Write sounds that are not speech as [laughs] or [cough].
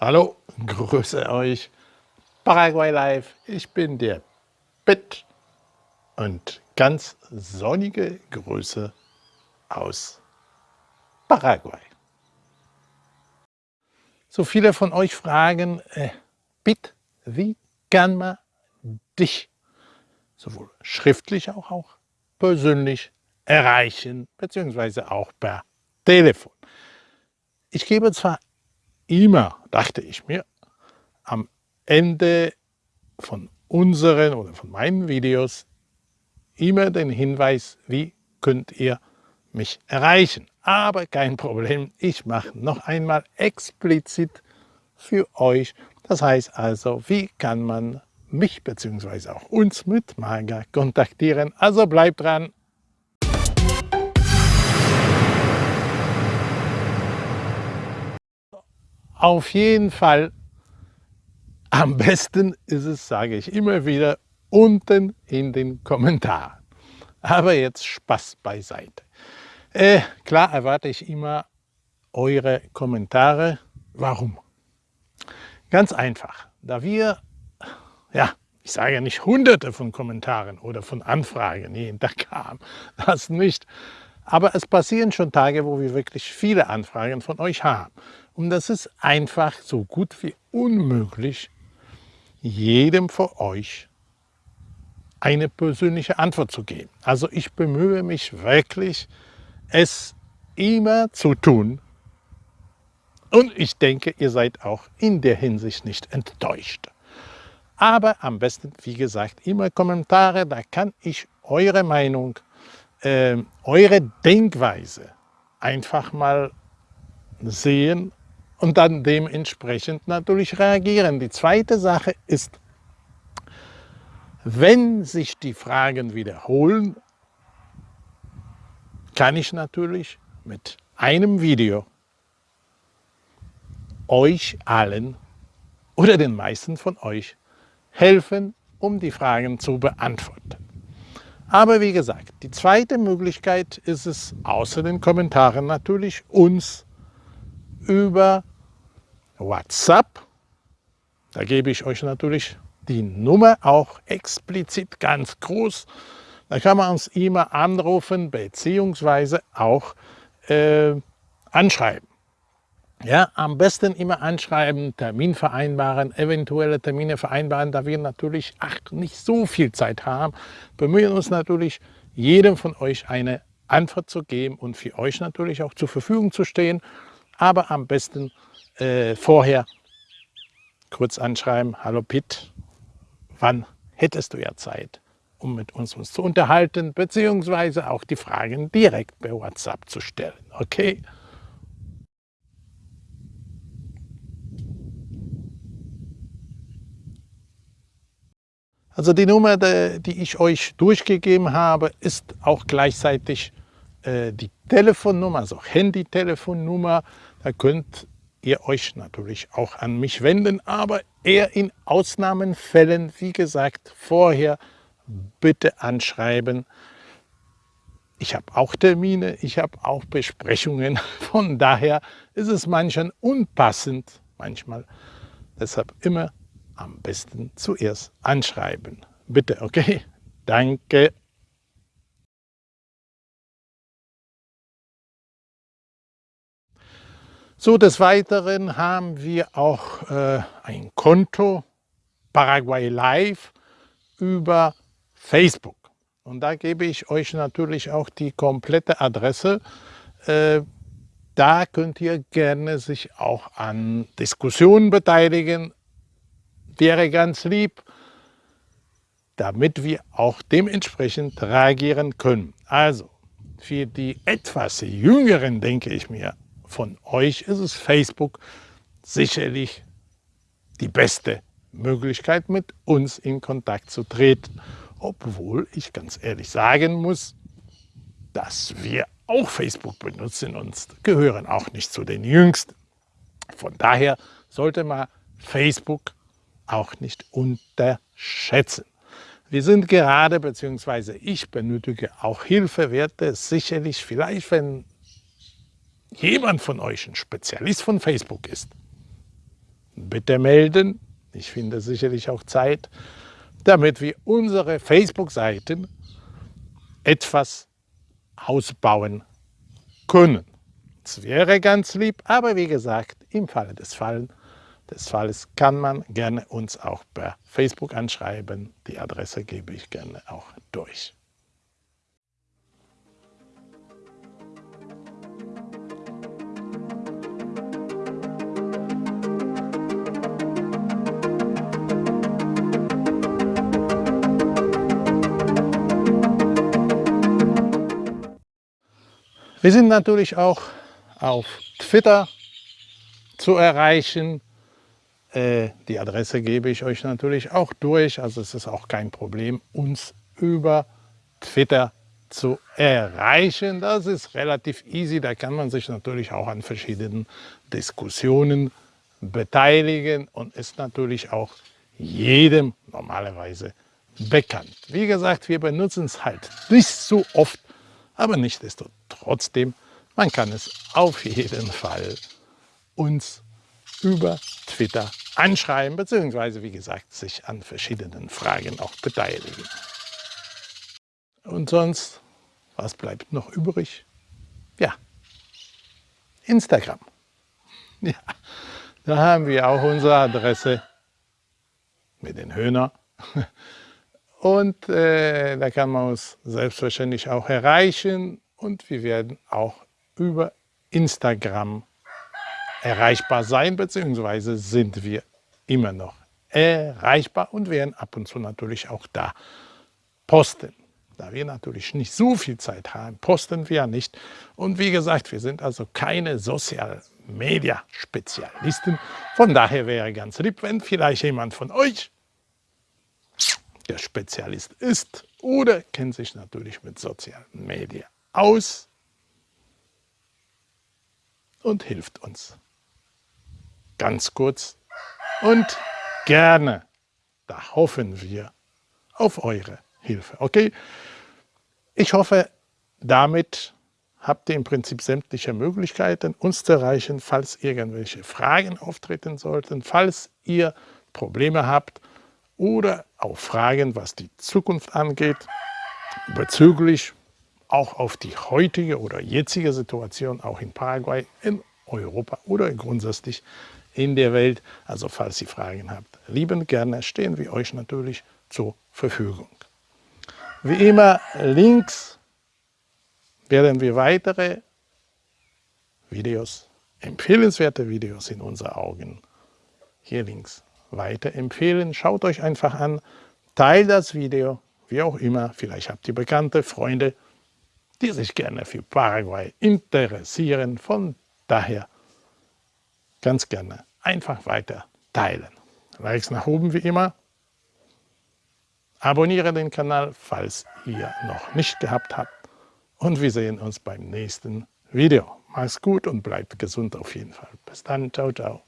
Hallo, grüße euch. Paraguay Live, ich bin der Pitt und ganz sonnige Grüße aus Paraguay. So viele von euch fragen, äh, Pitt, wie kann man dich sowohl schriftlich auch, auch persönlich erreichen, beziehungsweise auch per Telefon. Ich gebe zwar immer, dachte ich mir, am Ende von unseren oder von meinen Videos immer den Hinweis, wie könnt ihr mich erreichen. Aber kein Problem, ich mache noch einmal explizit für euch. Das heißt also, wie kann man mich bzw. auch uns mit Maga kontaktieren. Also bleibt dran, Auf jeden Fall am besten ist es, sage ich immer wieder, unten in den Kommentaren. Aber jetzt Spaß beiseite. Äh, klar erwarte ich immer eure Kommentare. Warum? Ganz einfach, da wir, ja, ich sage nicht hunderte von Kommentaren oder von Anfragen Tag haben, das nicht. Aber es passieren schon Tage, wo wir wirklich viele Anfragen von euch haben. Und das ist einfach so gut wie unmöglich, jedem von euch eine persönliche Antwort zu geben. Also ich bemühe mich wirklich, es immer zu tun. Und ich denke, ihr seid auch in der Hinsicht nicht enttäuscht. Aber am besten, wie gesagt, immer Kommentare, da kann ich eure Meinung, äh, eure Denkweise einfach mal sehen und dann dementsprechend natürlich reagieren. Die zweite Sache ist, wenn sich die Fragen wiederholen, kann ich natürlich mit einem Video euch allen oder den meisten von euch helfen, um die Fragen zu beantworten. Aber wie gesagt, die zweite Möglichkeit ist es, außer den Kommentaren natürlich, uns über WhatsApp. Da gebe ich euch natürlich die Nummer auch explizit ganz groß. Da kann man uns immer anrufen bzw. auch äh, anschreiben. Ja, am besten immer anschreiben, Termin vereinbaren, eventuelle Termine vereinbaren, da wir natürlich ach, nicht so viel Zeit haben, bemühen uns natürlich, jedem von euch eine Antwort zu geben und für euch natürlich auch zur Verfügung zu stehen aber am besten äh, vorher kurz anschreiben, hallo Pitt, wann hättest du ja Zeit, um mit uns, uns zu unterhalten, beziehungsweise auch die Fragen direkt per WhatsApp zu stellen, okay? Also die Nummer, die ich euch durchgegeben habe, ist auch gleichzeitig äh, die Telefonnummer, also Handy-Telefonnummer da könnt ihr euch natürlich auch an mich wenden, aber eher in Ausnahmenfällen, wie gesagt, vorher bitte anschreiben. Ich habe auch Termine, ich habe auch Besprechungen, [laughs] von daher ist es manchen unpassend, manchmal. Deshalb immer am besten zuerst anschreiben. Bitte, okay? Danke. So, des Weiteren haben wir auch äh, ein Konto Paraguay Live über Facebook. Und da gebe ich euch natürlich auch die komplette Adresse. Äh, da könnt ihr gerne sich auch an Diskussionen beteiligen. Wäre ganz lieb, damit wir auch dementsprechend reagieren können. Also, für die etwas Jüngeren, denke ich mir, von euch ist es Facebook sicherlich die beste Möglichkeit, mit uns in Kontakt zu treten. Obwohl ich ganz ehrlich sagen muss, dass wir auch Facebook benutzen und gehören auch nicht zu den Jüngsten. Von daher sollte man Facebook auch nicht unterschätzen. Wir sind gerade, beziehungsweise ich benötige auch Hilfe, werde sicherlich vielleicht, wenn jemand von euch ein Spezialist von Facebook ist, bitte melden. Ich finde sicherlich auch Zeit, damit wir unsere Facebook-Seiten etwas ausbauen können. Es wäre ganz lieb, aber wie gesagt, im Falle des, Fall, des Falles kann man gerne uns auch per Facebook anschreiben. Die Adresse gebe ich gerne auch durch. Wir sind natürlich auch auf Twitter zu erreichen. Äh, die Adresse gebe ich euch natürlich auch durch. Also es ist auch kein Problem, uns über Twitter zu erreichen. Das ist relativ easy. Da kann man sich natürlich auch an verschiedenen Diskussionen beteiligen und ist natürlich auch jedem normalerweise bekannt. Wie gesagt, wir benutzen es halt nicht so oft, aber nichtsdestotrotz, man kann es auf jeden Fall uns über Twitter anschreiben, beziehungsweise wie gesagt sich an verschiedenen Fragen auch beteiligen. Und sonst, was bleibt noch übrig? Ja, Instagram. Ja, da haben wir auch unsere Adresse mit den Höhner. Und äh, da kann man uns selbstverständlich auch erreichen und wir werden auch über Instagram erreichbar sein, beziehungsweise sind wir immer noch erreichbar und werden ab und zu natürlich auch da posten. Da wir natürlich nicht so viel Zeit haben, posten wir nicht. Und wie gesagt, wir sind also keine Social Media Spezialisten. Von daher wäre ganz lieb, wenn vielleicht jemand von euch der Spezialist ist oder kennt sich natürlich mit sozialen Medien aus und hilft uns. Ganz kurz und gerne, da hoffen wir auf eure Hilfe. Okay? Ich hoffe, damit habt ihr im Prinzip sämtliche Möglichkeiten, uns zu erreichen, falls irgendwelche Fragen auftreten sollten, falls ihr Probleme habt oder auch Fragen, was die Zukunft angeht, bezüglich auch auf die heutige oder jetzige Situation, auch in Paraguay, in Europa oder grundsätzlich in der Welt. Also falls ihr Fragen habt, liebend gerne stehen wir euch natürlich zur Verfügung. Wie immer links werden wir weitere Videos, empfehlenswerte Videos in unseren Augen hier links weiterempfehlen. Schaut euch einfach an, teilt das Video, wie auch immer. Vielleicht habt ihr Bekannte, Freunde, die sich gerne für Paraguay interessieren. Von daher ganz gerne einfach weiter teilen. Likes nach oben wie immer. Abonniere den Kanal, falls ihr noch nicht gehabt habt. Und wir sehen uns beim nächsten Video. Mach's gut und bleibt gesund auf jeden Fall. Bis dann. Ciao, ciao.